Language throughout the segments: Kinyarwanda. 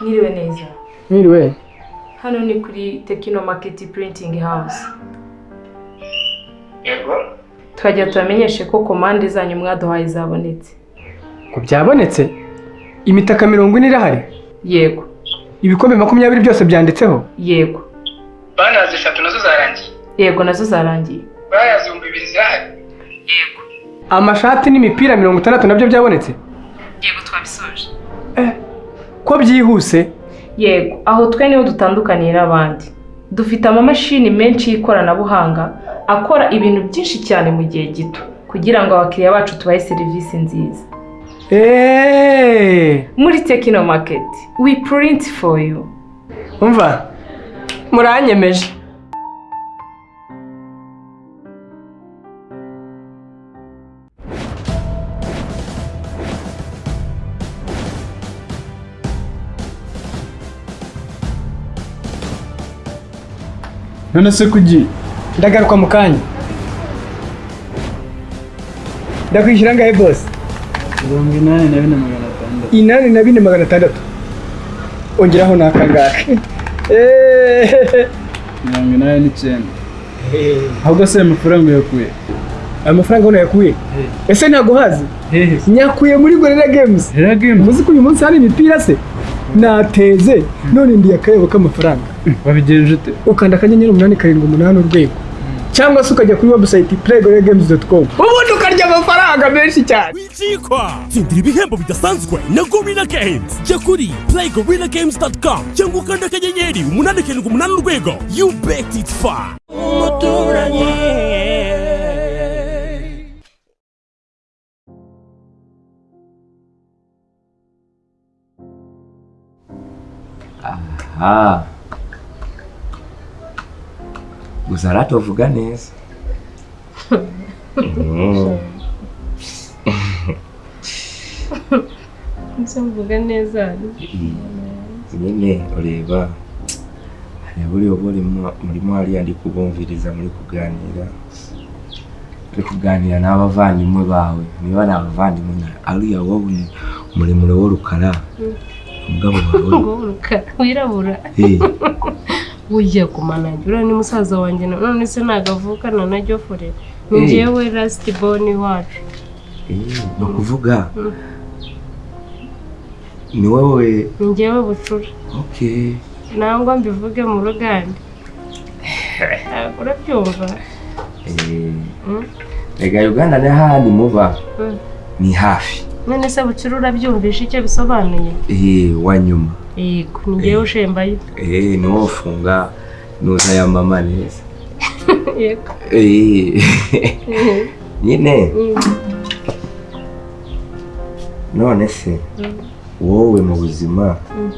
Mwiriwe neza. Mwiriwe. Hano ni kuri Tekino Market Printing House. yego Twagira tubamenyeshe ko komande zanyu mwaduhaye zabonetse. Ko byabonetse? Imitaka mirongo ine irahari? Yego. Ibikombe makumyabiri byose byanditseho? Yego. banazi eshatu na zo zarangiye Yego na zo zarangiye. bayazi ibihumbi bibiri zirahari Yego. Amashati n'imipira mirongo itandatu na byo byabonetse? Yego twabisoje. Ko byihuse? Yego, aho twe ni ho dutandukaniye n'abandi. Dufite amamashini menshi y'ikoranabuhanga akora ibintu byinshi cyane mu gihe gito kugira ngo abakiriya bacu tubahe serivisi nziza. Eeeeh! Muri Tekino Market, we print for you. Umva, muranyemeje. None se kugiye Ndagaruka mu kanya. Ndakwishyura ngahe boss? mirongo inani na bine magana atandatu Inani na bine magana atandatu. Ongeraho n'akangaka. Eeeeh! mirongo inani n'icyenda ahubwo se ayo mafaranga yakuye Amafaranga ubona yakuye? Ese ntabwo hazi? hehe Nyakuye muri Gorilla Games. hera gemu Muzi ko uyu munsi hari imipira se? Nateze none ndi akayabo k'amafaranga. Wabigenje ute Ukanda akanyenyeri umunani karindwi umunani urwego. Cyangwa se ukajya kuri website playgorillagames.com. Ubundi ukarya amafaranga menshi cyane. wicikwa. Tsindira ibihembo bidasanzwe. Na gorilla games. Jya kuri playgorillagames.com cyangwa ukanda akanyenyeri umunani karindwi umunani urwego. You bet it's fun umuturanyi. Aha. Gusa aratovuga neza. Mm. Ese mvuga neza. nyine ureba hari buriya murimo hariya ndi kubumviriza muri kuganira. Uri kuganira n'abavandimwe bawe. Niba ni abavandimwe na ariya wowe ni muremure w'urukara. Umugabo wawe. Wirabura. Ujya kumanajya uriya ni musaza wanjye na none se ntabwo avukana na Jofure. Ni Eh. njyewe Lasiti Boni wacu. eh, ni ukuvuga ni wowe Ni njyewe bucura. Nangwa mbivuge mu ruganda. Urabyumva? Eh, Mm. rega uganda ni hahandi muba Mm. ni hafi None se bucura urabyumvisha icyo bisobanuye? Eh, wa nyuma Yego, ni njyewe ushembayo. Eh, ni wowe ufunga nuza ya mama neza. Eh, nyine Mm. none se Mm. wowe mu buzima Mm.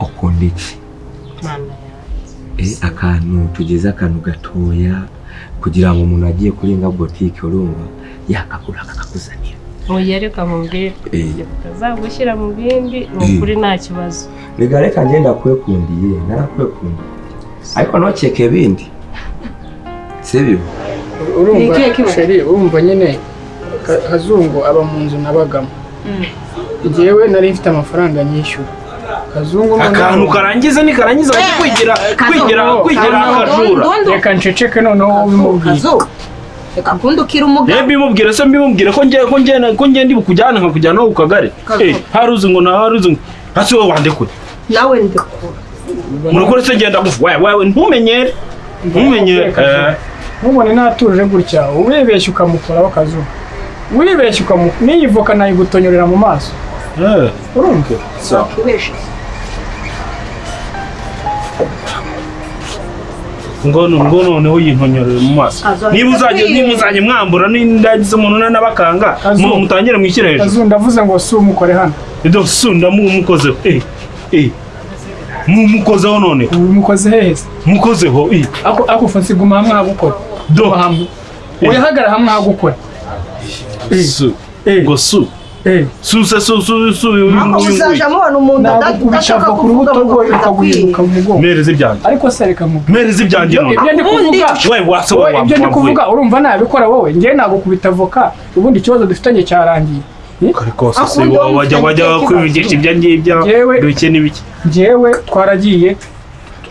ukunda iki Mana yanjye. Eh, akantu tugize akantu gatoya kugira ngo umuntu agiye kurenga botike urumva yakagura kakakuzanira Oya reka mubwire. Eh. Utazagushyira mu bindi ni ukuri nta kibazo. reka reka ngenda kwekundiye narakwekundiye ariko ntukeke bindi sibyo Urumva sheri urumva nyine Ka- Kazungu aba mu nzu nabagamo. Njyewe nari mfite amafaranga nyishyura. Akantu karangiza nikarangiza kwigira kwigira kwigira akajura Reka nceceke noneho ubimubwire. Reka kundukira umugabo. Reba mbimubwire se mbimubwire ko ngiye ko ngiye ko ngiye ndi bukujyana nkakujyana no ku kagari. Kazo. eh hari uzi ngo na hari uzi ngo hasi wowe wandekure nawe ndekura murakore se ngenda gufu wewe wewe ntumenyere? Ntumenyere eh. Ntubone natuje gutya wibeshya ukamukoraho Kazungu. Wibeshya ukamukora n'iyi voka nayigutonyorera mu maso. eh. Urumva? wakibeshe ngo noneho yintonyorere mu maso. Niba uzajya niba uzajya mwambura n'indagize umuntu n'abakanga mutangire mwishyire hejuru ndavuze ngo si umukore hano. ido sunda mu mukozeho eh eh. Mu mukozeho none. Umukoze hehe? Se? mukozeho eh. Ako ako fasi guma hamwe hagukora. do. Hamwe. Uyahagara hamwe hagukora. Eh. ngo su. Eh. su se su su su uyu ako nguyu muzaja nguyu mubona umuntu udashaka kuvuga ngo mugongo. mereza ibyanjye Ariko se reka mubwire. mereza ibyanjye none. Ibyo ndi kuvuga. we wase Wowe wa ibyo ndi kuvuga urumva nabikora wowe. Njye nagukubita avoka ubundi ikibazo dufitanye cyarangiye. Kare kose se wajya wajya kwivugisha ibyo ngibyo bike n'ibiki. Njyewe twaragiye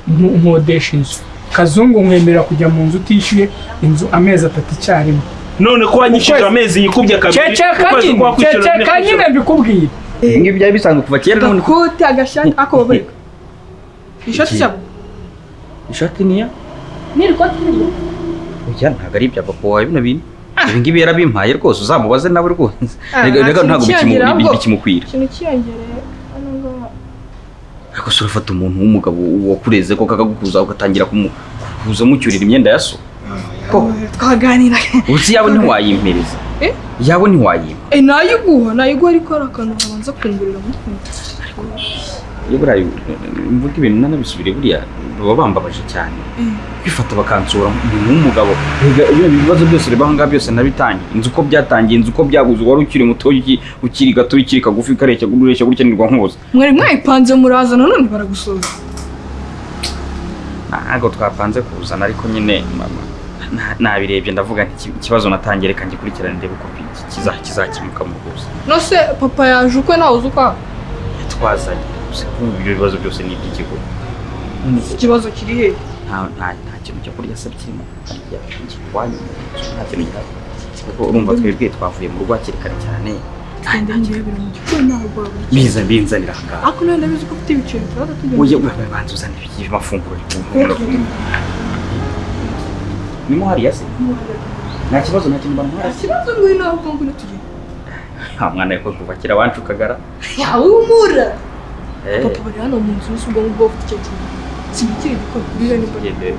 nk- nkodesha inzu. Kazungu nkwemerera kujya mu nzu utishyuye inzu amezi atatu icyarimwe. None ko wanyishyuje Ukwezi. amezi yikubye kabiri ukwezi kwa kwishyura ceceka nyine mbikubwire ibi ngibi byari bisanzwe kuva kera none Gakute agashati ako babarika. Ishati cyabo. ishati niya Ni ikoti niryo. oya ntabwo ari ibya papa wawe bino bintu ibi ngibi yarabimpaye rwose uzamubaze nawe rwose Ah, kintu ntabwo bikimukwira Ikintu ngaha. ariko se urafata umuntu w'umugabo wakureze ko kakagukuza ugatangira kumu- kuza mucyurira imyenda ya so Twaganira. ubu si yawe ntiwayimpereza Eh? yawe ntiwayimpa Eh nayiguha, nayiguha ariko hari akantu kabanza kungurira mu iyo buriya mvuga ibintu nanabisubire buriya baba bambabaje cyane kwifata bakansura umuntu w'umugabo ibibazo byose reba aha ngaha byose nabitangiye inzu uko byatangiye inzu uko byaguze wari ukiri muto uki- ukiri gato ukiri kagufi kareshya ureshya gutya nirwa nkuza Mwari mwayipanze muraza none baragusoza. ntabwo twapanze kuzana ariko nyine mama nabirebye ndavuga ikibazo natangiye reka ngikurikirane ndebe uko ki- kiza- kizakemuka mu rwose No se papa yaje ukwe nawe uzi ukwa. twazanye gusa kumva ibyo bibazo byose ni iby'ikigo Ikibazo kiri he? nta kintu cyo kurya se kirimo nta kintu gihari kuko urumva twebwe twavuye mu rugo hakiri kare cyane mu nawe biza binzanira aha ngaha Ako none ndabizi ko ufite ibiceri tugenda. Oya, we- we, banza uzane ibiki- amafunguro nimo hariya se nta kibazo nta kintu bamuhaye Ikibazo ngwino aho ngwino tugenda. nta mwana we ko kuva kera wancukagara Yawe umura. Eh, Papa bari hano mu nzu ubwo ngubwo ufite icyo kintu. Kimukiri gikoni. Bibe ni mbona. tugendere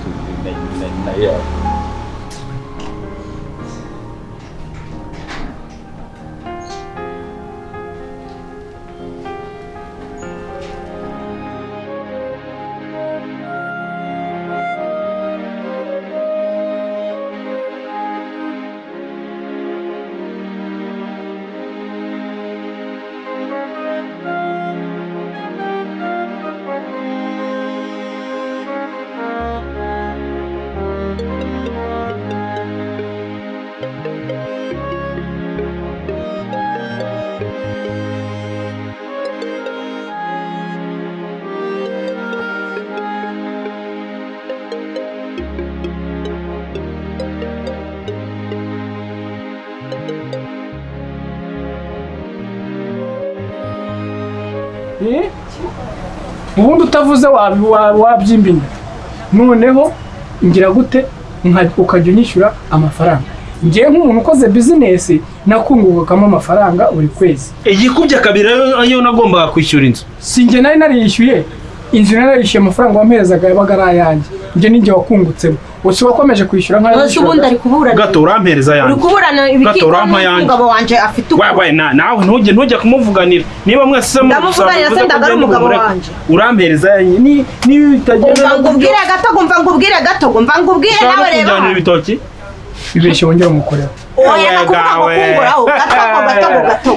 utavuze wabi- wa- wabyimba inda noneho ngira gute? Ukajya unyishyura amafaranga. Ngewe nk'umuntu ukoze bizinesi nakungukamo amafaranga buri kwezi. Igikubye kabiri ayo nagombaga kwishyura inzu. Si njye nari nariyishyuye inzu nari narishyuye amafaranga wamperezaga yabaga ari ayanjye. Njye ninjye wakungutsemo gusa wakomeje kwishyura nk'ayo Bose ubundi ari kuburana. gato urampereza Uri yanjye kuburana Gato ibikiko urampa yanjye. n'umugabo wanje afite uko. wabaye na nawe ntujye ntujye kumuvuganira niba mwese Ndamuvuganira se ndaga ari umugabo wanje. urampereza yanjye ni niba bitagenda ngubwire gato, umva ngubwire gato, umva ngubwire nawe reba. ibitoki bibeshye wongera umukorera Oya nakuvuga ngo kunguraho, gato gato gato.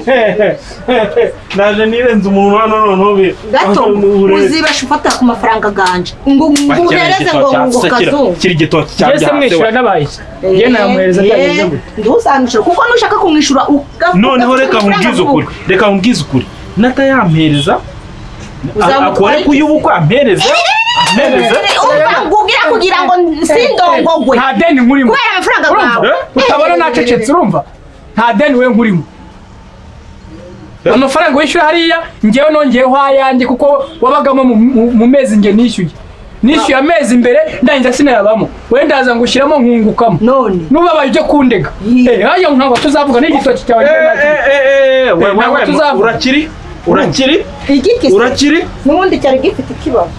naje nirenze umuntu hano noneho Gato Urebe. uzibesha ufata ku mafaranga ganje. Ngo nguhereze ngo ngo kazungu. kiri igitoki cya njye se mwishyura n'abaye njye namuhereza byagenze gute Ntuzamwishyura kuko nushaka kumwishyura noneho reka nkubwize ukuri reka nkubwize ukuri natayampereza Uzamutwara akore kuyubukwa ampereze ngubwire kugira ngo sindongogwe. nta deni nkurimo Kubera amafaranga bwawe. utabona nacecetse urumva nta deni we nkurimo amafaranga wishyura hariya ngewe nongeyeho ayanjye kuko wabagamo mu- mezi nge nishyuye nishyuye amezi imbere ndangiza sinayabamo wenda ndaza ngushyiramo nkungukamo None. nubabaye ujye kundega Eh, hajya ntabwo tuzavuga n'igitoki cyawe Eh, eh, eh, eh, we, we, ntabwo tuzavuga. urakiri urakiri urakiri n'ubundi cyari gifite ikibazo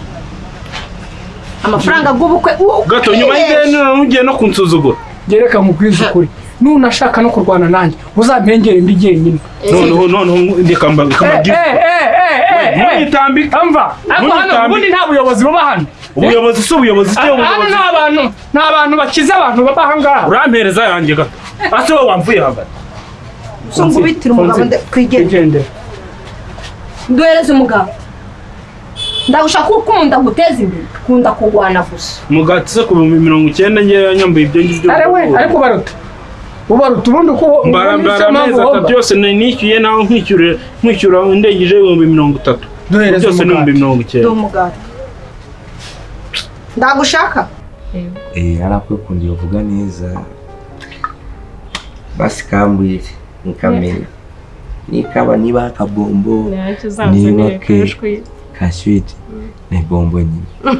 amafaranga bw'ubukwe gato nyuma y'ideni ugiye no kunsuzugura gereka nkubwize ukuri. Nunashaka no kurwana nanjye. Uzampengere ndi jyenyine noneho noneho reka mba- reka mbabwire munyitambike amva ariko hano ubundi nta buyobozi buba hano. Ubuyobozi si ubuyobozi hano ubuyobozi. ni abantu ni abantu bakize abantu baba aha ngaha urampereza yanjye gato. Ase wowe wamvuye hagati so ngubitire umugabo nde- twigende twigendere duhereze umugabo. Ndagushaka uko ukunda guteza imbere kunda kurwana gusa mugati se ku bihumbi mirongo icyenda ngewe yanyambuye ibyo ngibyo ari we? ariko baruta ubaruta ubundi ko mbara mbara amezi atatu yose ni- nishyuye nawe nkwishyura nkwishyura indengeje ibihumbi mirongo itatu. Byose ni ibihumbi mirongo icyenda. Ndagushaka? Eh, kundi uvuga neza. Basi kambwire nikamenya nikaba niba akabombo niba ke. Kaswiti ni bombo nyine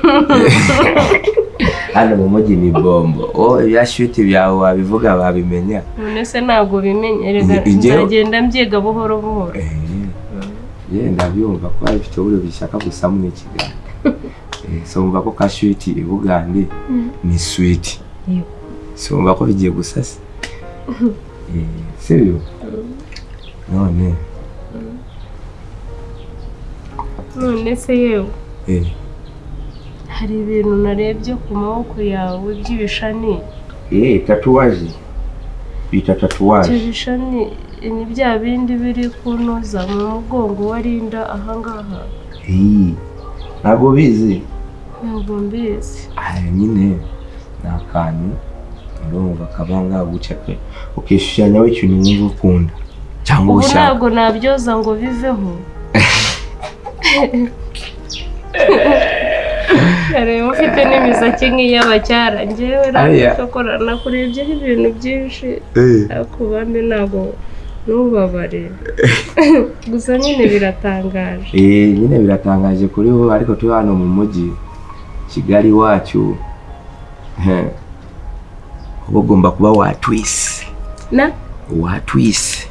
hano mu mujyi ni bombo oh ya shwiti byawe wabivuga babimenya none se ntabwo bimenye nzagenda mbyiga buhoro buhoro. Ye ndabyumva ko ifite uburyo bishaka gusa muri kigali. Eh, so umva ko kaswiti ibugande ni switi Yego. so umva ko bigiye gusa se? Eh, sibyo none none se yewe? Eh, hari ibintu narebye ku maboko yawe by'ibishani eh tatuwaje. Bita ibyo tatuwaje bishani ni bya bindi biri kunoza mu mugongo warinda ahangaha Eh, ntabwo bizi ntabwo mbizi. Aya nyine ni akantu urumva kaba ngaguca pe. Ukishushanyaho ikintu wumva ukunda. Cyangwa ubu ushaka ntabwo nabyoza ngo biveho. Reba ufite n'imisatsi nk'iy'abacyara njyewe Aya. nakora nakurebyeho ibintu byinshi. Eh. ariko ubambe ntabwo ntubabare gusa nyine biratangaje. Eh, nyine biratangaje kuri wowe ariko turi hano mu mujyi kigali wacu. Eh, uba ugomba kuba watwise na? Watwise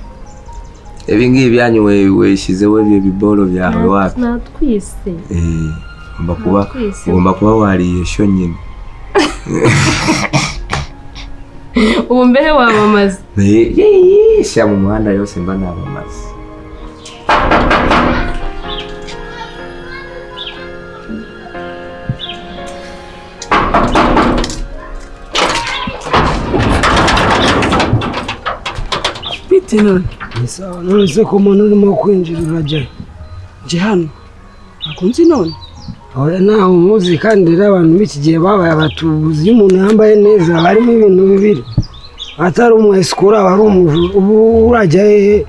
ibi ngibi byanyu we- weshyizeho ibyo biboro byawe wapi natwise Eh, ugomba kuba wariye sho nyine ubu wa wamamaza Eh, yee, shyira mu muhanda yose mba nabamaze bite none none se ko umuntu urimo kwinjira urajya nje hano. Ntabwo nzi none oya ntawe umuzi kandi rero abantu b'iki gihe babaye abatubuzi. Iyo umuntu yambaye neza harimo ibintu bibiri. Atari umwesikuru aba ari umujura ubu urajya hehe?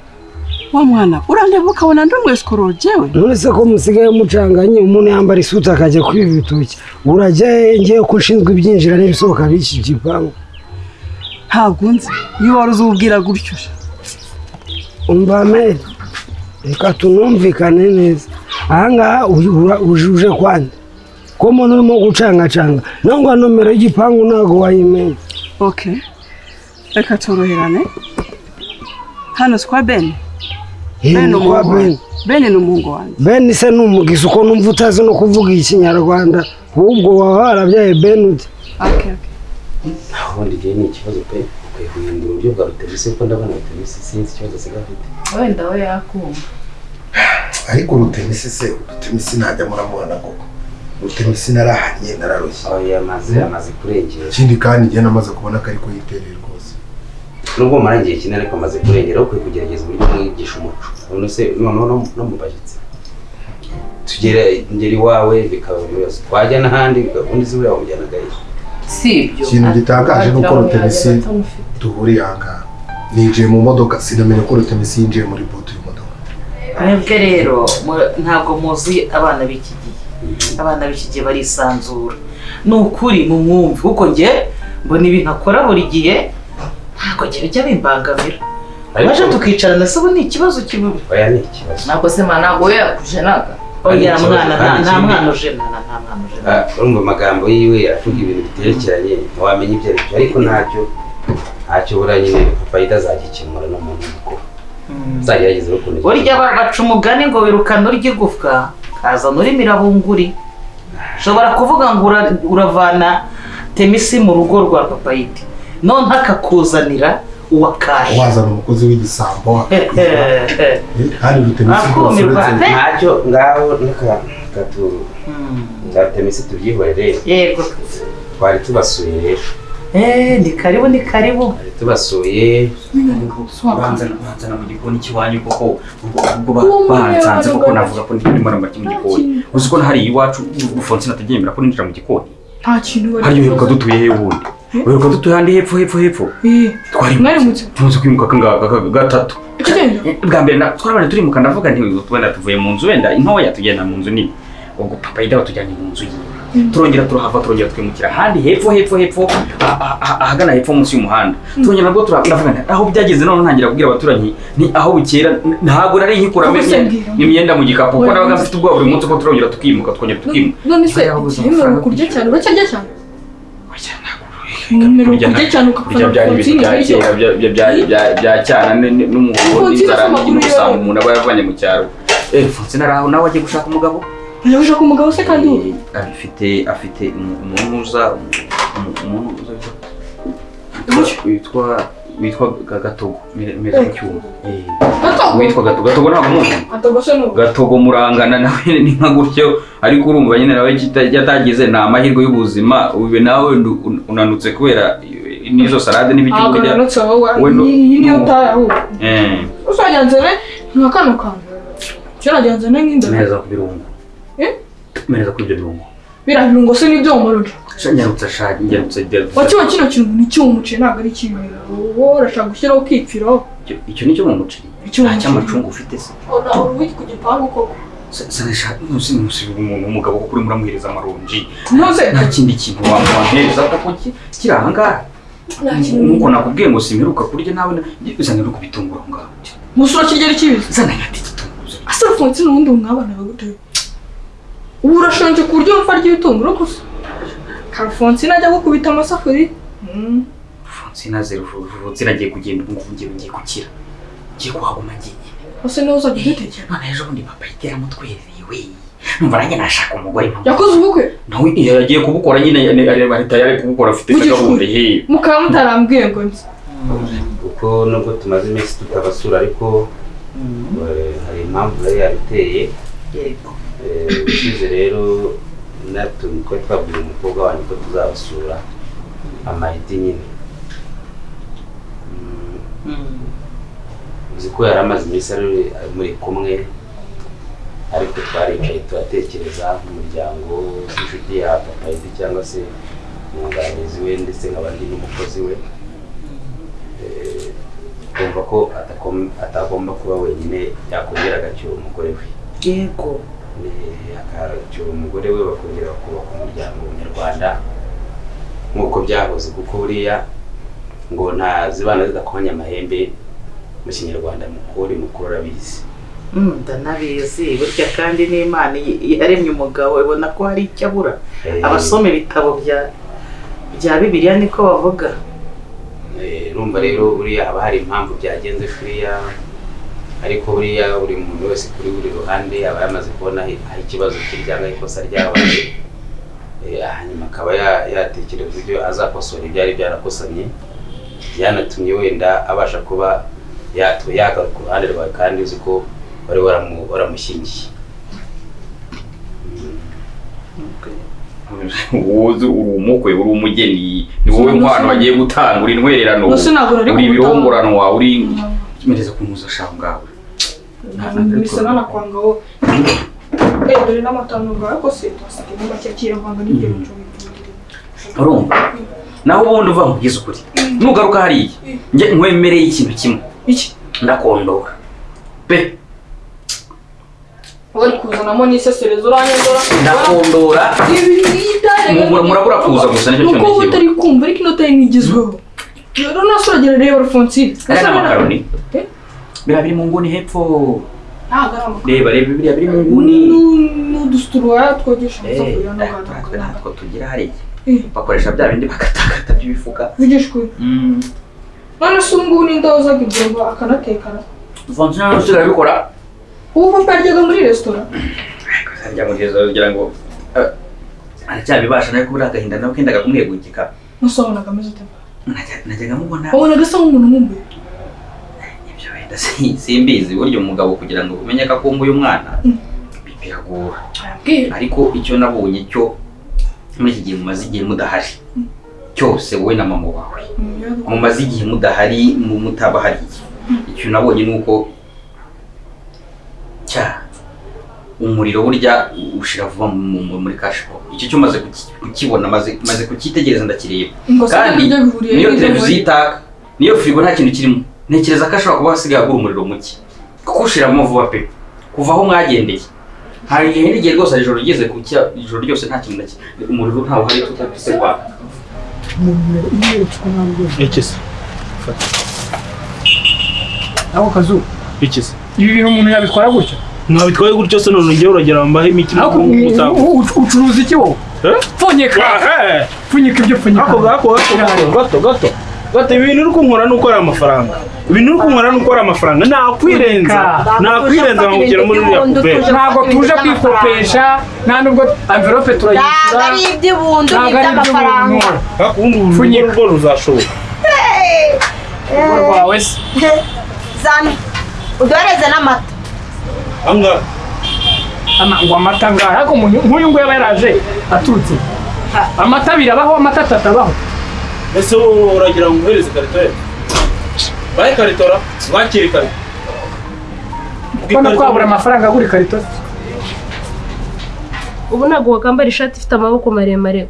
Wa mwana urandeba ukabona ndi umwesikoro jewe. None se ko musigaye mucanganye umuntu yambara isuti akajya kwiba ibitoki. Urajya hehe ngewe ko ushinzwe ibyinjira n'ibisohoka b'iki gipangu. Ntabwo nzi. Iyo wari uzubwira gutyo umva meri reka tunumvikane neza. Ahangaha uje- ura- uje uje kwande? Ko umuntu urimo gucangacanga? Nangwa nomero y'igipangu ntabwo wayimenya ok. Reka toroherane. Hano si kwa bene Eh, bene ni ni kwa umuhungu Ben. wanjye. Bene ni umuhungu wanjye. Beni se ni umugizi uko numva utazi no kuvuga ikinyarwanda ahubwo waba warabyaye beni ute ok ubundi igihe ni ikibazo pe. Ukwiye guhindura uburyo bwa rutemisi kuko ndabona rutemisi sinzi ikibazo asigaye afite wenda we yakumva ariko rutemisi se rutemisi ntajya muramubona koko rutemisi narahanye nararushye oya amaze amaze kurengera ikindi kandi igihe namaze kubona ko ariko yitereye rwose nubwo mara igihe kinini ariko amaze kurengera ukwiye kugerageza uburyo mwigisha umuco none se noneho no- mu bashyitsi tugere ngera iwawe bikaba twajya n'ahandi ubundi se buriya wamujyanaga he si ibyo ikintu gitangaje ni uko rutemisi duhuriye aha ngaha ninjiye mu modoka sinamenye ko rutemisi yinjiye muri butu y'imodoka mwebwe rero ntabwo muzi abana b'iki gihe abana b'iki gihe barisanzura ni ukuri mu mwumvi kuko njye mbona ibintu akora buri gihe ntabwo njye bijya bimbangamira Ariko- baje tukicarana se ubu ni ikibazo kibi oya ni ikibazo ntabwo se mwana ntabwo we mwana nta- mwana ujenana nta mwana ujenana Ah, urumva amagambo yiwe avuga ibintu biterekeranye ntiwamenya ibyo ari byo ariko ntacyo ntacyo buriya nyine fayida azagikemura n'umuntu mukuru. Uzagerageza ukuntu burya ba- baca umugani ngo wirukana urya igufwa kazana urimo irabunguri ushobora kuvuga ngo ura- uravana temisi mu rugo rwa papayiti none akakuzanira uwa wazana umukozi w'igisambo kandi rutemisi rwose pe. ntacyo ngaho reka gatu ngatemisi tubyihorere yego twari tubasuye rero Eh, ni karibu ni karibu. Tubasuye banza banzana mu gikoni cy'iwanyu koko. Ubwo banzanze koko navuga ko ndi ramaki mu gikoni uzi ko hari iwacu Fonsina atagemera ko ninjira mu gikoni nta kintu bari Hari yo dutuye he wundi wiruka dutuye ahandi hepfo hepfo hepfo twarimutse tumaze kwimuka gatatu bwa mbere na- twarabanje turimuka ndavuga nti wenda tuvuye mu nzu wenda intoya tugenda mu nzu nini ubwo papa yida batujyanye mu nzu yiwe turongera turahava turongera twimukira ahandi hepfo hepfo hepfo ah- ah- ah- ahagana hepfo munsi y'umuhanda turongera nabwo turavuga nti aho byageze none ntangira kubwira abaturanyi ni aho bukera ntabwo nari nkikura imyenda mu gikapu kuko nabaga mfite ubwoba buri munsi ko turongera tukimuka twongera tukimuka none se kurya cyane uracyarya cyane kurya byari ibintu bya kera bya- cyana n- n- n'umuhondo Fonsina n'inzara n'ubusambo yawe. umuntu aba yavanye mu cyaro. Eh Fonsina ari aho nawe agiye gushaka umugabo? Ujya gushaka umugabo se kandi ubu afite afite umu- umuntu uza umu- umuntu uza witwa- witwa witwa Ga- gatogo meza mu cyuma witwa gatogo. Gatogo ntabwo muzi gatogo murangana nawe ni nka gutyo. Ariko urumva nyine nawe yatagize ni amahirwe y'ubuzima ubu nawe unanutse kubera n'izo salade n'ibiki ntabwo kurya. we niyo utaye ahubwo. Eh, uzajyanzane nka kano kantu kera jyanzane nk'inda neza ku birungo. Eh? neza kuri ibyo birungo. Biriya birungo se ni byo wamuruje Sha nyarutse sha nyarutse nyarutse. wakiba kino kintu ni cy'umuceri ntabwo ari ikibi wowe urashaka gushyiraho ukipfiraho Icyo- icyo ni cyo mu muceri Icyo mu nta muceri. cy'amacunga ufite se uri ku gipangu koko sanisha ntusi ntusi umuntu umugabo kuko urimo uramuhereza amaronji Ntuze. nta kindi kintu wamwohereza kuko ki- kiri aha ngaha Nta kintu. nuko nakubwiye ngo simperuka kurya nawe na- zana uri kubitungura aho ngaho musura kirya ari kibizi zana nyati ase Alphonsine ubundi umwabana baguteye ubu urashonje ku buryo wumva arya ibitunguru gusa kafonsi ajya gukubita amasafuri Fonsina zero Fonsina agiye kugenda ubu ngubu ngiye ngiye gukira. Ngiye kuhaguma ngiye ese niwe uzajya udutekera none ejo bundi papa yitera twezi we numva nanjye nashaka umugore mpamvu yakoze ubukwe? Nawe iyo yagiye kubukora nyine leta yari kubukora afite gahunda ye mukaba mutarambwiye ngo nzi kuko nubwo tumaze iminsi tutabasura ariko eh, hari impamvu yari yabiteye. Eh, ushize rero natwe twari twabwiye umukobwa wanjye ko tuzabasura amayidi nyine. Uzi ko yari amaze iminsi muri kumwe ariko twaricaye turatekereza nk'umuryango w'inshuti ya papa cyangwa se umwunganizi we ndetse nkaba ndi n'umukozi we. Eh, kumva ko atagomba kuba wenyine yakongera agacyura umugore we. Yego. Akacyura umugore we bakongera bakubaka umuryango nyarwanda. Nk'uko byahoze kuko buriya ngo nta zibana zidakomanya amahembe mu kinyarwanda mu kuri mukuru urabizi Mm, ndanabizi. Burya kandi n'imana yaremye umugabo ibona ko hari icyo abura. Eh. abasoma ibitabo bya bya bibiliya niko bavuga. Eh, urumva rero buriya haba hari impamvu byagenze kuriya. Ariko buriya buri muntu wese kuri buri ruhande aba yamaze kubona aho ikibazo kiri cyangwa ikosa ryabaye Eh, hanyuma akaba ya- yatekereza uburyo azakosora ibyari byarakosamye byanatumye wenda abasha kuba yagaruka ku ruhande rwawe kandi uzi ko wari waramu- waramushyingiye. Wowe uri umukwe uri umugeni. Ni wowe nkwano wagiye gutanga uri intwererano uri ibirongoranwa uri mereza kuntuza shaho ngawe bisa n'anakwanga wowe eh dore n'amatanu ngawe ko se twasigaye mu make kiravanga n'ibyo bicumbi. Urumva naho ubundi uva nkubwiza ukuri. Nugaruka hariya. Njye nkwemereye ikintu kimwe. Iki? Ndakondora. Pe. Wari kuzanamo n'isesereza uranyandora? Ndakondora. Murabura kuza gusa ni cyo cyonyine kiba. utari kumva ariko inota ye ntigezweho rero nasuragera reba Alphonsine aya ni amakaroni Eh? biriya biri mu nguni hepfo ari amakaro reba reba biriya biri mu nguni n'udusituruwaya twogesha amasafuriya natwe natwo tugira hariya Eh. bakoresha bya bindi bakatakata by'ibifuka vugishwe none se ubu ngubu ninde wozaga ibyombo akanatekana Fonsina usigaye abikora ubu papa yaryaga muri resitora harya mugeza kugira ngo aracyabibasha nawe kubura agahinda nawe kendaga kumwegukika ameze ute Najya- najyaga mubona nk'umuntu nkumbuye ibyo wenda si- simbizi burya umugabo kugira ngo umenye ko akumbuye umwana bi- biragora. Ariko icyo nabonye cyo muri iki gihe mumaze igihe mudahari. Cyose wowe na mama wawe. Mumaze igihe mudahari mu- mutabahariye icyo nabonye ni uko cya umuriro burya ushira vuba mu- mu- muri kashipo icyo cyo maze kuki- kukibona maze maze kukitegereza ndakireba. Kandi niyo televiziyo itaka niyo firigo nta kintu kirimo. Ntekereza ko ashobora kuba hasigaye agura umuriro muke. Kuko ushiramo vuba pe. Kuva aho mwagendeye. Hari igihe n'igihe rwose hari ijoro rigeze ku cya ijoro ryose nta kintu na kimwe umuriro ntawe uhari tutapise kwaka iki se ako kazu. Iki se ibi bintu umuntu yabitwara gutya mwabitwaye gutyo se none njyewe uragira ngo mbahe imiti Ako- u- u- ucuruza iki wowe pfunyika pfunyika ibyo pfunyika ako gako gato gato gato gato ibintu uri kunkora nuko ari amafaranga. Ibintu uri kunkora nuko ari amafaranga. Nakwirenza. Nakwirenza nkakugera muri iriya puberi ntabwo tuje kwikopesha. Nta nubwo amverope turayishyura ntabwo ari iby'ibundu ntabwo ari iby'umuntu ariko ubundi urugo rwo ruzashoboka. Urugo rwawe se. Zana uduhereze n'amata. Ngo amata ngahe ariko nk'uyu nguyu aba yaraje aturutse amata abiri abaho amata atatu abaho. Ese wowe uragira ngo uhereze karito ye? Bahe karitora mwakire karito ubona twabura amafaranga agura ikarito. Ubu ntabwo wakambara ishati ifite amaboko maremare.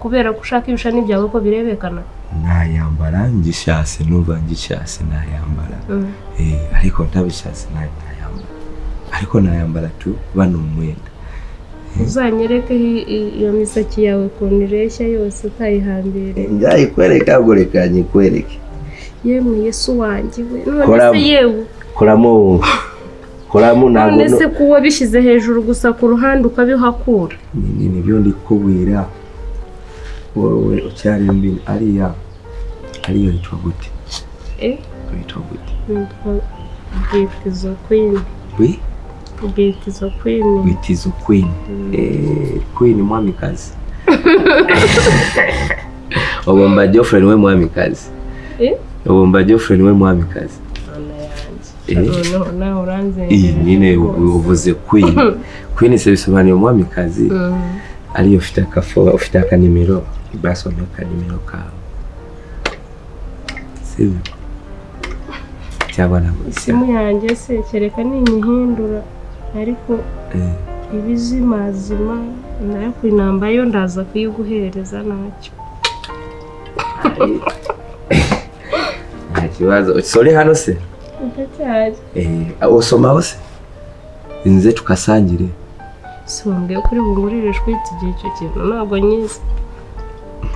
Kubera ko ushaka ibishani byawe ko birebekana. Nayambara ngishase numva ngishase nayambara. Mm. eh ariko ntabishase na yo nayambara. Ariko nayambara tu bano umwenda uzanyereke i- i- iyo misaki yawe ukuntu ireshya yose utayihambiriye. Njyayikwereka ngo reka nyikwereke. Yemwe yesu wanjye we. None se yewe? Koramo wumva koramo ntabwo none se kuba bishyize hejuru gusa ku ruhande ukabihakura ni ni byo ndi kubwira wowe ucyari mbi ariya ariyo yitwa gute? Eh? Yitwa gute? Nitwa bwitizo kwini witizo queen. Eh queen mwamikazi. Ubomba Geoffrey ni we mwamikazi. Eh? Ubomba Geoffrey ni we mwamikazi. Eh? Uranze iyi nyine uvuze queen. Queen se bisobanuye umwamikazi ariyo ufite akafo ufite akanimero basomye akanimero kawe. Sibyo cyangwa ntabwo isimu yanjye se kereka ninyihindura. Ariko eh. ibizimazima na yo ku inamba yo ndaza kuyiguhereza ntacyo. Nta kibazo. Sore hano se? Ndacyari. Eh usomaho se inze tukasangire. Si wambwiye ko uri bungurire shwiti igihe icyo kintu ntabwo nyizi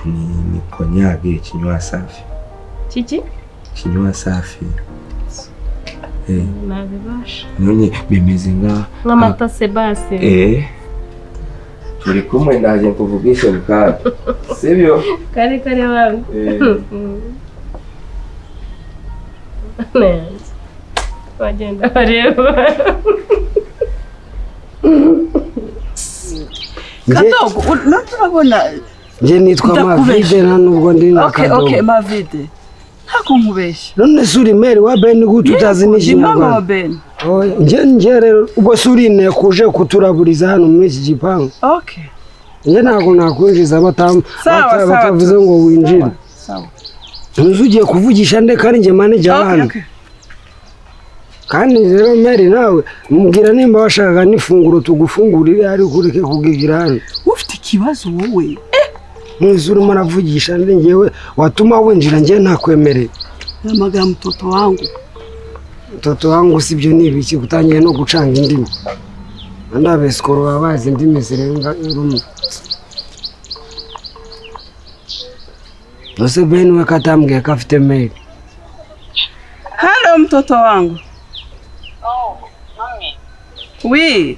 ni ni konyage kinywa safi. Kiki? Kinywa safi. Eh. Nabibasha none bimeze nka nk'amata sebase eh. Turi kumwe ndaje nkuvugishe bukara sibyo? Kare kare wangu. Eh. neza bagenda bareba kadogo urabona njye nitwa mavide nta nubwo ndi na okay kadogo okay mavide ntabwo nkubeshya none se uri meri wa beni gute utazi n'ikinyarwanda njye rero ubwo se uri inteko uje kuturaburiza hano muri iki gipangu. Okay njye ntabwo nakwinjiza batavuze ngo winjire. Sawa ntuzi ugiye kuvugisha nde kandi njye manager okay hano? kandi rero meri nawe mubwira nimba washakaga n'ifunguro tugufungurire ariko ureke kugigira hano. Ufite ikibazo wowe? Ntuzi urimo uravugisha nde njyewe watuma winjira njye ntakwemereye namagara mtoto wangu. Mtoto wangu si byo ni ibiki? Utangiye no gucanga indimi. Andi abesikoro baba bazi indimi zirenga rumwe ese beni we katambwiye ko afite meri halo mtoto wangu. Wi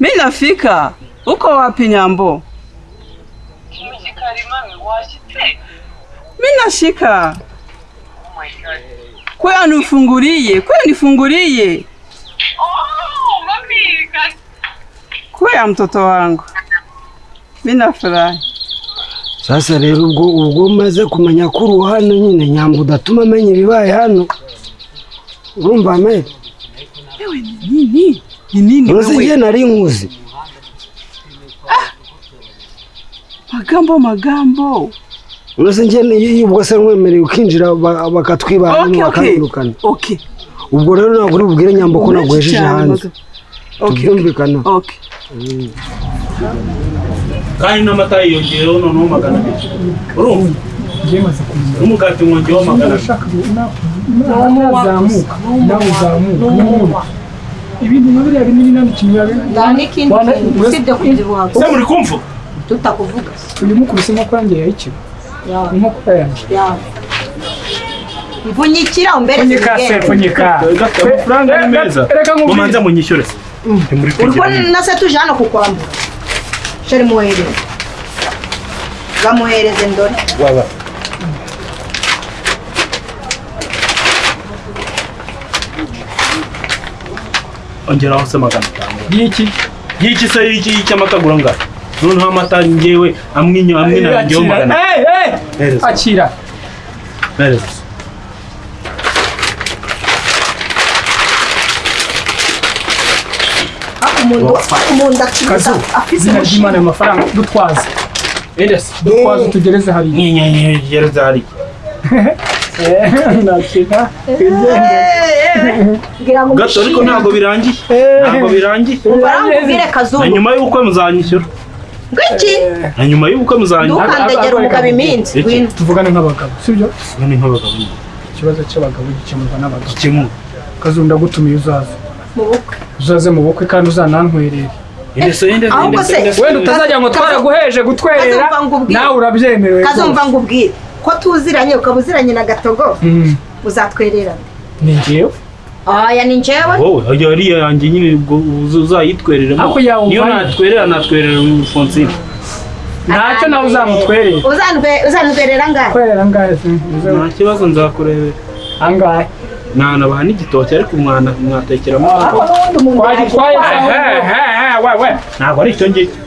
mi nafika. Uko wapi nyambo? Mi nashika kwaya nifungulie kwaya nifungulie kwaya mtoto wangu. Mi nafurahi sasa rero ubwo ubwo umaze kumenya ko uri hano nyine nyamba udatuma amenya ibibaye hano. Urumva meri ewe ni nini? Ni nini uzi njye nari nkuzi magambo magambo. Uzi njye ni- ubwo se nkwemereye ukinjira ba- bakatwiba hano Okay, okay. bakabirukana okay. Ubwo rero ntabwo uri bubwire nyamba ko Menshi naguhejeje cyane, hanze. Magambo. tubyumvikana. Kandi n'amata yiyongeyeho noneho magana abiri? Urumva n'umugati mwongeyeho magana abiri. Nazamuka nawe uzamuka. n'ubundi ibintu nka biriya binini nta n'ikintu biba nta n'ikindi kintu usibye kubyibuha se muri kumva tutakuvuga uyu mukubise inkokora yanjye yayikira inkokora yanjye mvunyikira umbere Pfunyika se, pfunyika. amafaranga ni meza mumanze munyishyure se na se tuje hano kukwambura sheri muhereze bamuhereze ndore waba ongeraho se magana atanu y'iki y'iki se y'iki y'iki amata agura ngaho noneho amata ngewe amwe inyo amwe magana. Hey, hey! Hereza. akira umuntu akiza kazu afise izina ry'imana ayo mafaranga dutwaze dutwaze tugereze hariya nyegereze hariya nakina gato ariko ntabwo birangiye ntabwo birangiye na nyuma y'ubukwe muzanyishyura. Ngwiki na nyuma y'ubukwe muzanyishyura Ntukandegere umugabo iminsi, wino. tuvugane nk'abagabo sibyo tuvugane nk'abagabo. Ikibazo cy'abagabo gikemurwa n'abagabo. Gikemurwa. Kazu ndagutumiye uzaza mu bukwe. Uzaze mu bukwe kandi uzanantwerere. Ahubwo se wenda utazajya ngo twaraguheje gutwerera nawe urabyemerewe kazumva ngubwire ko tuziranye ukaba uziranye na gatogo? Mm, uzatwererana ni njyewe. Aya ni njyewe wowe ajya ariya yanjye nyine uzayitwereremo. Niyo natwerera natwerera Fonsine ntacyo nawe uzamutwerera Uzantwe- uzantwerera ngahe? Twerera angahe se nta kibazo nzakurebera. Angahe? Nanabaha n'igitoki ariko mwana mwatekeramo. Twagitwaye ahubwo. ntabwo ari icyo ngicyo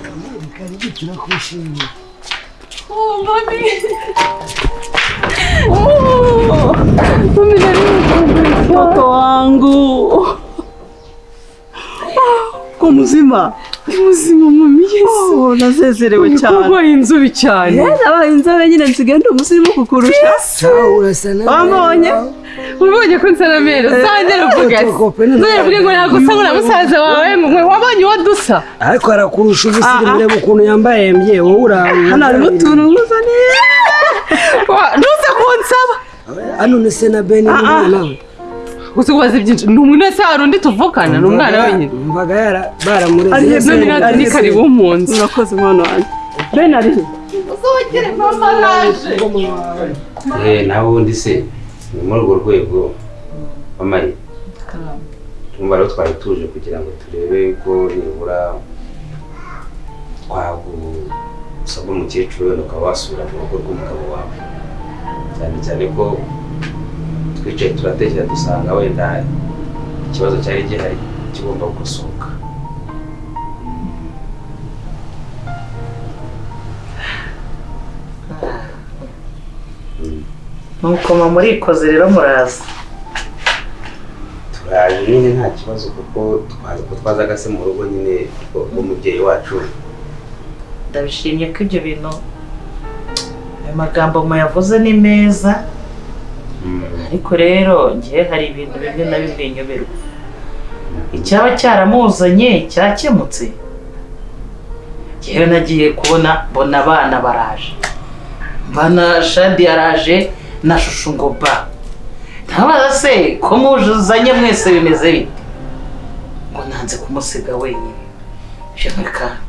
Mtoto wangu. Ko muzima muzima mami yesu. Oh, nazezerewe cyane Urwaye inzobe cyane. nabaye inzobe nyine nsigaye ndi umusirimu kukurusha. Wambonye ubonye ko nsa na mero uzongera uvuga ati uzongera uvuge ngo ntabwo usa na musaza wawe ngo wabonye uwo dusa ariko arakurusha ubusirimu ureba ukuntu yambaye mbye wowe urawe hano harimo utuntu nkuzaniye ntuze kunsaba hano ni se na beni nawe gusa ubaza ibyinshi ni umuntu wese hari undi tuvukana ni umwana wenyine mvaga yara baramureze. None ni karibu mu nzu urakoze mwana wanjye bene ari he? Uzongere mama naje Eh, naho ubundi se ni muri urwo rwego mamari tumva rero twari tuje kugira ngo turebe ko nibura twagusaba umukecuru wenda ukaba wasubira mu rugo rw'umugabo wawe. Cyane cyane ko twicaye turatekereza dusanga wenda ikibazo cyari gihari kigomba gukosoka. Nuko murikoze rero muraza. Turaje nyine nta kibazo kuko twaza ko twazaga se mu rugo nyine rw'umubyeyi wacu ndabishimye ko ibyo bintu ayo magambo muyavuze ni meza. Ariko rero ngewe hari ibintu bimwe na bimwe nyoberwa. Icyaba cyaramuzanye cyakemutse. Ngewe nagiye kubona mbona abana baraje. Mbona shadi yaraje na shushu ngo ba ntabaza se ko muzanye mwese bimeze bite? Ngo nanze kumusiga wenyine. Ibyo bika-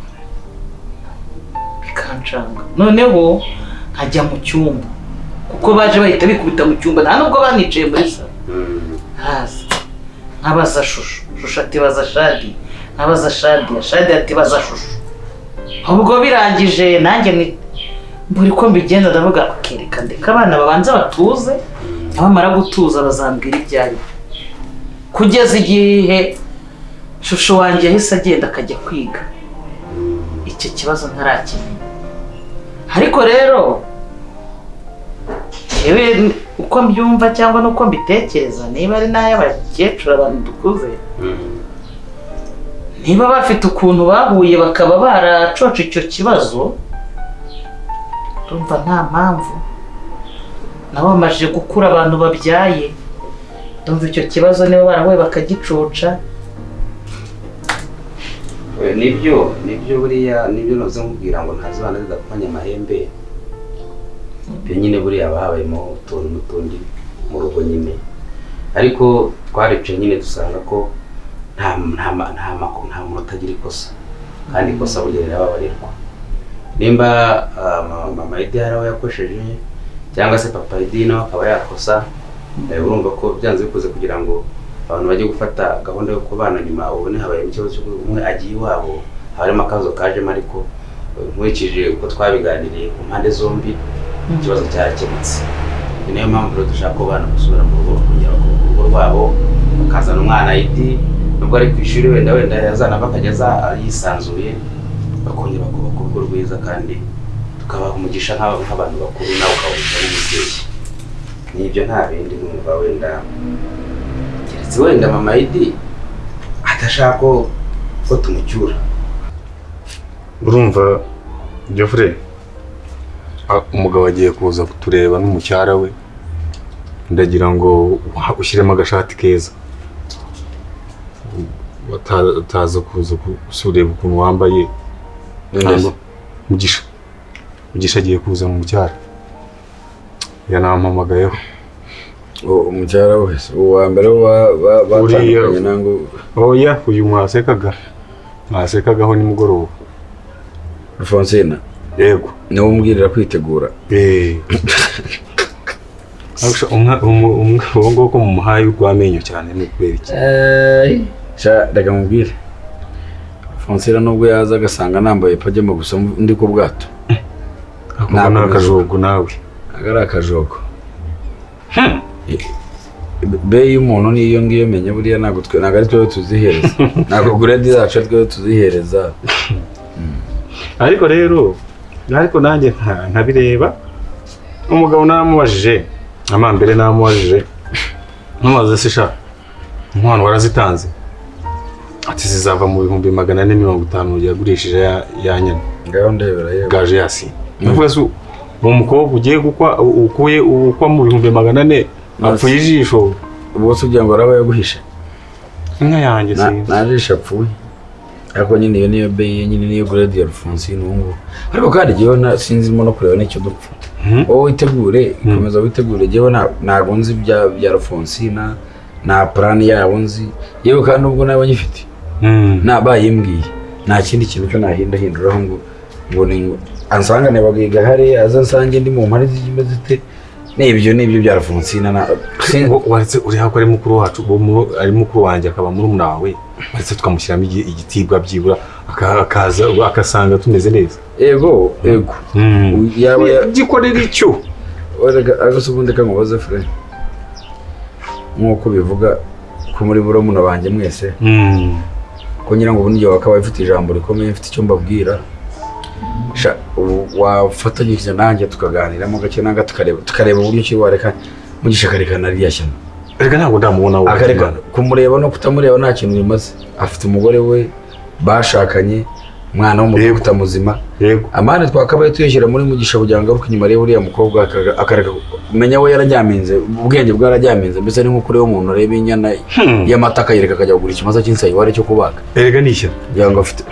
bikancanga noneho nkajya mu cyumba. Kuko baje bahita bikubita mu cyumba nta nubwo banicaye muri salo haza nkabaza shushu. Shushu ati baza shadi. Nkabaza shadi. Shadi ati baza shushu. Ubwo birangije nanjye ni buri ko mbigenza ndavuga kereka ndeka abana babanza batuze abamara gutuza bazambwira ibyo ari byo kugeza igihe shusho wanjye yahise agenda akajya kwiga. Icyo kibazo ntarakimenya. Ariko rero yewe uko mbyumva cyangwa n'uko mbitekereza niba ari n'ay'abakecuru abantu dukuze. Niba bafite ukuntu bahuye bakaba baracoca icyo kibazo ndumva nta mpamvu. Nabo bamajije gukura abantu babyaye ndumva icyo kibazo niba barahuye bakagicoca. Nibyo ni byo buriya ni byo noze nkubwira ngo ntazibana zidakomanya amahembe. Ibyo nyine buriya haba habayemo utuntu n'utundi mu rugo nyine. Ariko twarice nyine dusanga ko nta muntu utagira ikosa. Kandi ikosa burya rirababarirwa. Nimba ah, ma- mama Edi hari aho yakosheje cyangwa se papa Edi nawe akaba yakosa eh, urumva ko byanze bikoze kugira ngo abantu bajye gufata gahunda yo kubana nyuma ubone habaye ikibazo umwe agiye iwabo haba harimo akabazo kajemo ariko eh, nkurikije uko twabiganiriye ku mpande zombi ikibazo cyarakemutse ni na yo mpamvu rero dushaka abana gusubira mu rugo bakongera bakubaka urugo rwabo bakazana umwana idi nubwo ari ku ishuri wenda wenda yazanava akajya yisanzuye bakongera bakubaka urugo rwiza kandi tukabaha umugisha nk'aba- nk'abantu bakuru nawe ukawugisha nk'umubyeyi n'ibyo nta bindi numva wenda keretse wenda mama idi adashaka ko tumucyura. Urumva a- umugabo agiye kuza kutureba n'umucyara we. Ndagira ngo ushyiremo agashati keza. Bata- utaza kuza kureba ukuntu wambaye. Mugisha mugisha agiye kuza mu mucyara. Yanampamagayeho umucyara wese uwa mbere batandukanye nango oya uyu mwasekaga. Mwasekagaho nimugoroba. Alphonsine. Yego. Niwe umbwirira kwitegura. Uwo nguwo ko mumuhaye urw'amenyo cyane ni ukubera iki? Sha reka mubwire. Alphonsine nubwo yaza agasanga nambaye pajama gusa ndi ku bwato. Ako ni akajogo nawe. Aga ari akajogo. Be y'umuntu niyo ngiyo menya buriya ntabwo twe ntabwo ari twe tuzihereza. Ntabwo grade zacu ari twe tuzihereza. Ariko rero ariko nanjye nkabireba umugabo naramubajije amambere naramubajije ntumaze se sha inkwano warazitanze. Ati zizava mu bihumbi magana ane mirongo itanu yagurishije ya, ya nyana gaje yasi. Uwo mukobwa ugiye gukwa ukuye ukwa mu bihumbi magana ane apfuye ijisho. Ubwo se ugira ngo araba yaguhishe. Inka yanjye sinzi. nta jisho apfuye. Ariko nyine iyo niyo be nyine niyo grade ya Alphonsine ubu ngubu ariko kandi jyewe sinzimo no kureba n'icyo dupfa. Wowe witegure komeza witegure. Jyewe nta- ntabwo nzi ibya bya Alphonsine nta plan yabo nzi. Yewe kandi ubwo naba nyifite nta bayimbwiye nta kindi kintu cyo nahinda hinduraho ngo ngo ni ansangane bagiga hariya aza nsange ndi mu mpare zimeze zite n'ibyo n'ibyo bya Alphonsine na waretse uri hako ari mukuru wacu ari mukuru wanjye akaba murumuna wawe. Waretse tukamushyiramo igi- igitibwa byibura aka- akaza agasanga tumeze neza. Ego ego. Yaba ya- gikorera icyo? Agase ubundi kamubaze fure nk'uko bivuga ko muri buromuna banjye mwese ko ngira ngo ubundi wakaba ufite ijambo rikomeye mfite icyo mbabwira ubu wafatanyije nanjye tukaganiramo gake nanga tukareba tukareba uburyo ki wareka mugisha akarekana ririya shyano. Reka ntabwo ndamubona wowe kumureba no kutamureba nta kintu bimaze. Afite umugore we bashakanye umwana w'umudugudu muzima amande twakabaye tuyashyira muri mugisha kugira ngo aruke inyuma arebe uriya mukobwa akareka menya we yarajyaminze ubwenge bwarajyaminze mbese ni nk'ukuri umuntu areba inyana y'amata akayereka akajya kugura ikimasa cy'insayiwari cyo kubaga erega ni ishyano. Kugira ngo afite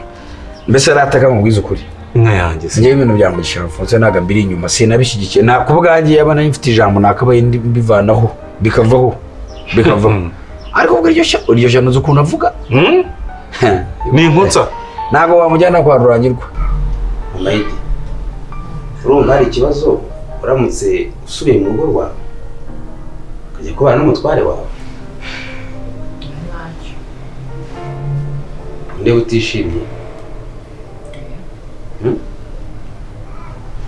mbese arataka mubwiza ukuri. Inka yanjye ngewe ibintu bya mugisha Alphonse ntabwo mbiri inyuma sinabishyigikiye. Nta ku bwanjye yaba nari mfite ijambo nakabaye mbivanaho bikavaho bikavaho. Ariko ubwo iryo shyano uzi ukuntu avuga? Ni inkutsa ntabwo wamujyana kwa rurangirwa. Amayidi urumva hari ikibazo uramutse usubiye mu rugo rwawe? Ukajya kubana n'umutware wawe? Ndeba utishimye? Hmm?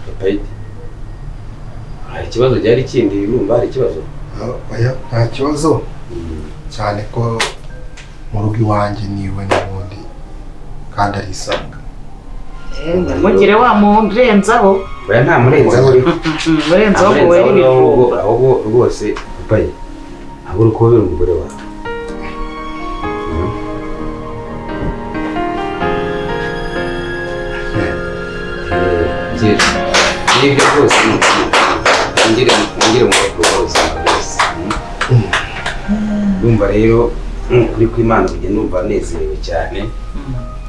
Papayidi hari ikibazo cyari kindi urumva hari ikibazo. Nta kibazo. Cyane ko mu rugo iwanjye ni we n'ubundi kandi arisanga. Mugire wa murenzaho. Oya nta murenzaho uriho murenzaho ngo were ibijumba ahubwo rwose papayi ahubwo uri kubabera umugore wawe. Ni byo rwose mu bakuru bose bose. Ndumva rero nk'ukuri kw'imana kujya numva nezerewe cyane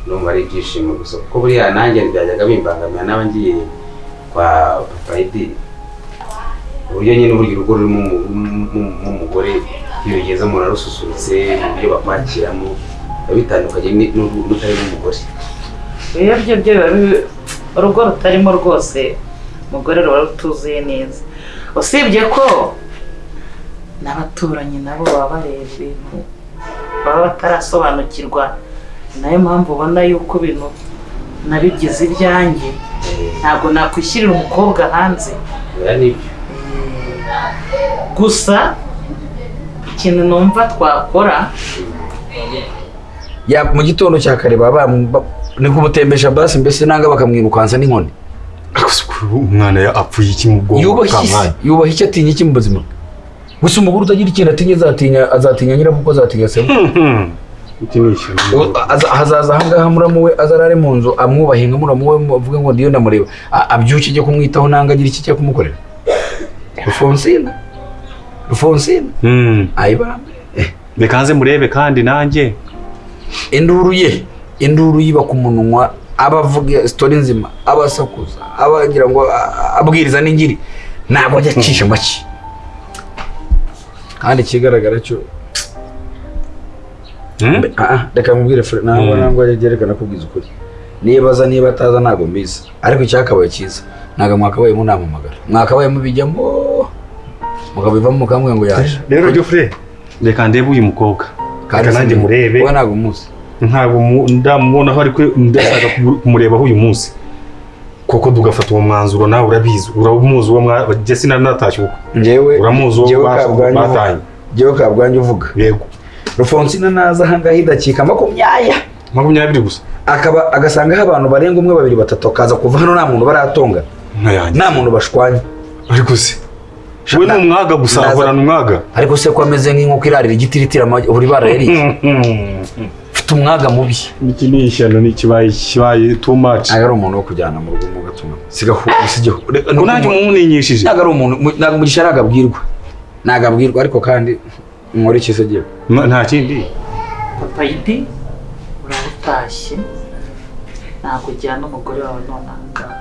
numva ari ibyishimo gusa kuko buriya nanjye byajyaga bimbangamira n'aba ngiye kwa papa edi uburyo nyine burya urugo rurimo umu- umu- umu- umugore iyo rugeze umuntu arususurutse uburyo bakwakiramo biba bitandukanye n'utarimo umugore iyo byo byo biba bi- urugo rutarimo rwose umugore ruba rutuzuye neza. Usibye ko n'abaturanyi nabo baba bareba ibintu baba batarasobanukirwa. Nayo mpamvu ubona yuko ibintu nabigize ibyanjye ntabwo nakwishyirira umukobwa hanze. Nibyo. Gusa ikintu numva twakora ya mu gitondo cya kare baba ba- ni kumutembesha basi mbese nanga bakamwirukansa n'inkoni umwana ya apfuye iki mu bwonko? Yubaha iki yubaha iki atinya iki mu buzima? Gusa umugore utagira ikintu atinya azatinya azatinya nyirabukwe azatinya se. Aza- hazaza ahangaha muramu we azarare mu nzu amwubahe nka muramu we avuge ngo ndiyo ndamureba. Abyuke ijye kumwitaho nanga agira iki cyo kumukorera rufonsina. Rufonsina. Ayibambe. Reka nze murebe kandi nanjye. Induru ye induru yiba ku munwa aba avuga sitori nzima aba asakuza aba agira ngo abwiriza n'ingiri ntabwo ajya acisha make. Kandi ikigaragara cyo Mbe- ah, ah, reka mubwire fure ntabwo Mm. ntabwo ajya yerekana kubwiza ukuri. Niba aza niba ataza ntabwo mbizi. Ariko icyakabaye cyiza. Ntabwo mwakabaye munampamagara mwakabaye mubijyamo mukabivamo mukambwira ngo yaje. Rero Geoffrey reka ndebe uyu mukobwa. Reka nanjye murebe. wowe ntabwo umuzi. Ntabwo mu- ndamubonaho ariko ndashaka kumu- kumurebaho uyu munsi. Kuko tugafata uwo mwanzuro nawe urabizi. Uramuzi uwo mwa jye sinari natashye ubukwe njyewe uramuzi uwo batanye njyewe kabwanyu uvuga. yego. Rufonsina naza ahangaha idakika. Makumyaya. Makumyabiri gusa. Akaba agasangaho abantu barenga umwe babiri batatu akaza kuva hano nta muntu baratonga nta muntu bashwanya ariko se we ni umwaga gusa ahorana umwaga. Ariko se ko ameze nk'inkoko irarira igiti iritira buri bara mfite umwaga mubi. Iki ni ishyano ni kibaye kibaye too much. Ntabwo ari umuntu wo kujyana mu rugo mu gatuma sigaho sigaho ngo nanjye umumuninyishije. Ntabwo ari umuntu mu- ntabwo umugisha ntabwo abwirwa ntabwo abwirwa ariko kandi nkora iki se gihe nta kindi. Papa yidi uraba utashye ntabwo ujyana umugore wawe none aha ngaha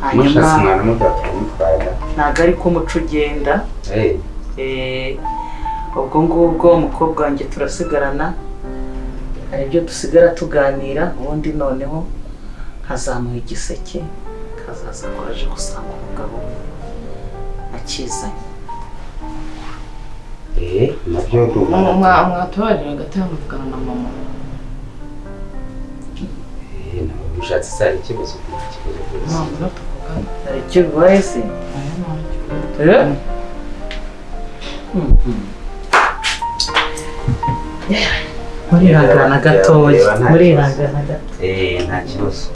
hanyuma ntabwo ari ko umuco ugenda. Eh, Eh, ubwo ngubwo umukobwa wanjye turasigarana hari ibyo dusigara tuganira ubundi noneho nkazamuha igiseke kazaza ko aje gusanga umugabo akizanye eh, na byo ndumva mwatubarira hagati muvugana na mama? Eh, ntabwo bishatse se hari ikibazo ikibazo rwose hari icyo bibaye se Eh? murihangana gatoya Reba, nta murihangana gato Eh, nta kibazo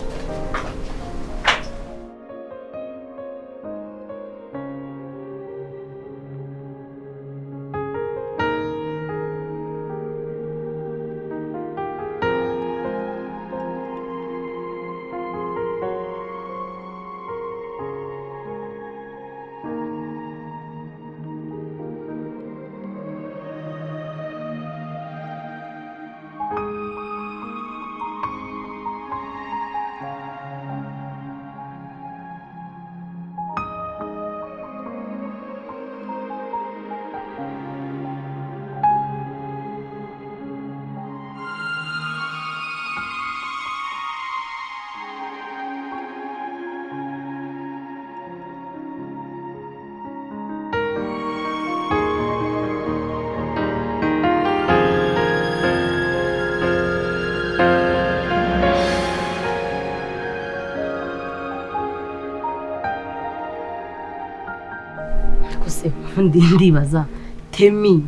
ubundi ndibaza temi.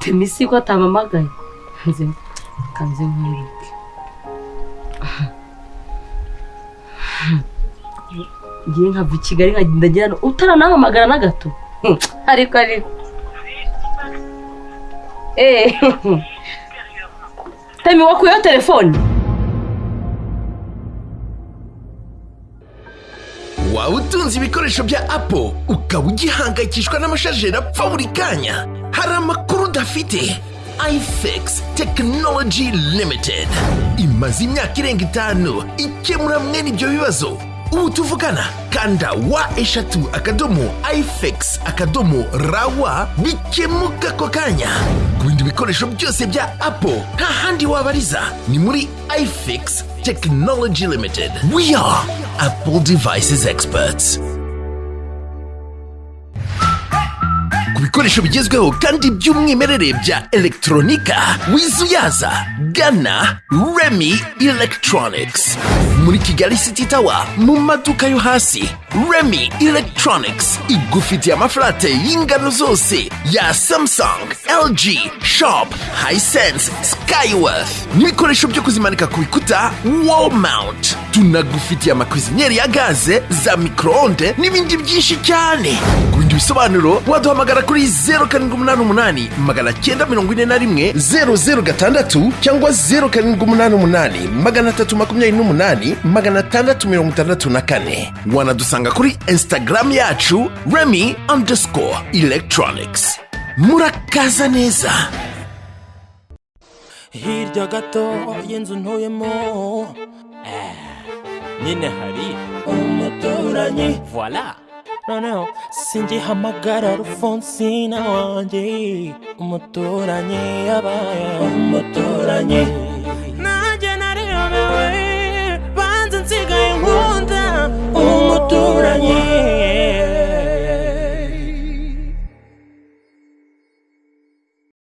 Temi si ko atamamagaye nze kanze nkwereke ngiye nkava i kigali nkagenda ngira no utaranamamagara na gato ariko ariko Eh, temi wakuyeho telefone utunze ibikoresho bya apo ukaba ugihangayikishwa n'amashajeri apfa buri kanya. Hari amakuru udafite. ifix technology limited. Imaze imyaka irenga itanu ikemura mwene ibyo bibazo. Ubu tuvugana kanda wa eshatu akadomo ifix akadomo rawa bikemuka ako kanya. Ku bindi bikoresho byose bya apple nta handi wabariza. Ni muri ifix technology limited. We are apple devices experts. Ku bikoresho bigezweho kandi by'umwimerere bya electronica wizuyaza gana remy electronics muri kigali city tower mu maduka yo hasi. Remy electronics igufitiye amafurate y'ingano zose ya samsung lg shop hisense skyworth. N'ibikoresho byo kuzimanika ku bikuta wall mount. Tunagufitiye amakwiziniyeri ya gaze za microonde n'ibindi byinshi cyane. Ku bindi bisobanuro waduhamagara kuri zeru karindwi umunani umunani magana cyenda mirongo ine na rimwe zeru zeru gatandatu cyangwa zeru karindwi umunani umunani magana atatu makumyabiri n'umunani magana atandatu mirongo itandatu na kane. Wanadusanga kuri instagram yacu remy underscore electronics. Murakaza neza hirya gato y'inzu ntuyemo eh, nyine hari umuturanyi. Voila noneho singihamagara rufonsina wanjye umuturanyi yabaye umuturanyi. pergunta, un motor allí.